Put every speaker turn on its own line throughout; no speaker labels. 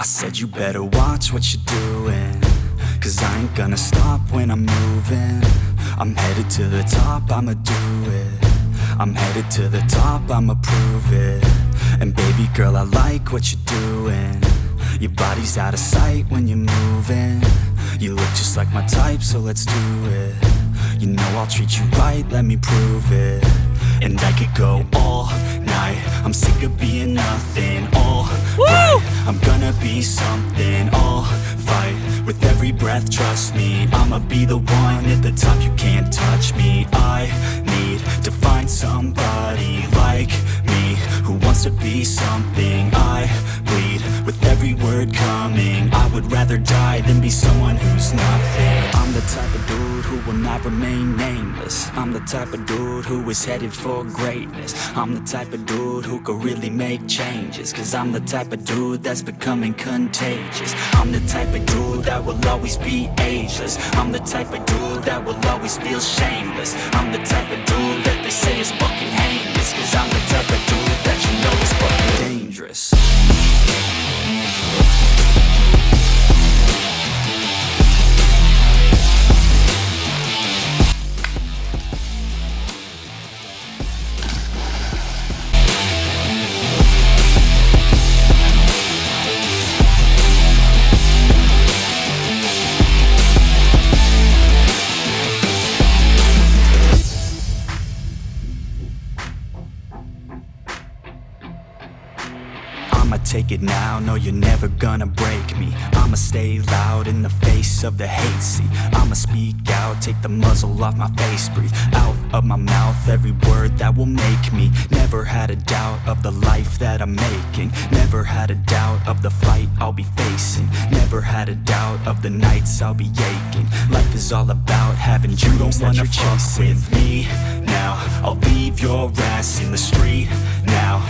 I said you better watch what you're doing Cause I ain't gonna stop when I'm moving. I'm headed to the top, I'ma do it. I'm headed to the top, I'ma prove it. And baby girl, I like what you're doing. Your body's out of sight when you're moving. You look just like my type, so let's do it. You know I'll treat you right, let me prove it. And I could go all night. I'm sick of being. I'm gonna be something, all fight With every breath, trust me. I'ma be the one at the top, you can't touch me. I need to find somebody like me Who wants to be something. I bleed with every word coming. I would rather die than be someone who's nothing type of dude who will not remain nameless. I'm the type of dude who is headed for greatness. I'm the type of dude who could really make changes Cause I'm the type of dude that's becoming contagious. I'm the type of dude that will always be ageless. I'm the type of dude that will always feel shameless. I'm the type of dude that they say is fucking heinous Cause I'm the type of dude I'ma take it now, no you're never gonna break me. I'ma stay loud in the face of the hate. See, I'ma speak out, take the muzzle off my face. Breathe out of my mouth every word that will make me. Never had a doubt of the life that I'm making. Never had a doubt of the fight I'll be facing. Never had a doubt of the nights I'll be aching. Life is all about having you dreams that you're chasing. with me. Now I'll leave your ass in the street. Now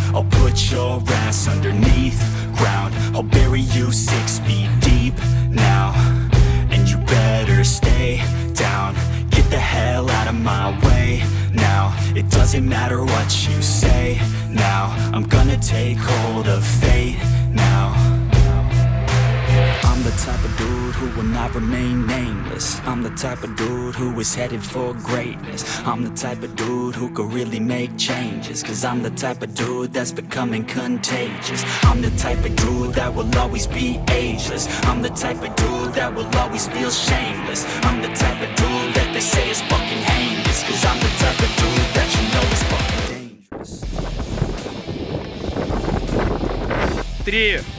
Your ass underneath ground. I'll bury you six feet deep now. And you better stay down. Get the hell out of my way now. It doesn't matter what you say now. I'm gonna take hold of fate I'm the type of dude who will not remain nameless I'm the type of dude who is headed for greatness I'm the type of dude who could really make changes Cause I'm the type of dude that's becoming contagious I'm the type of dude that will always be ageless I'm the type of dude that will always feel shameless I'm the type of dude that they say is fucking heinous Cause I'm the type of dude that you know is fucking dangerous
Три.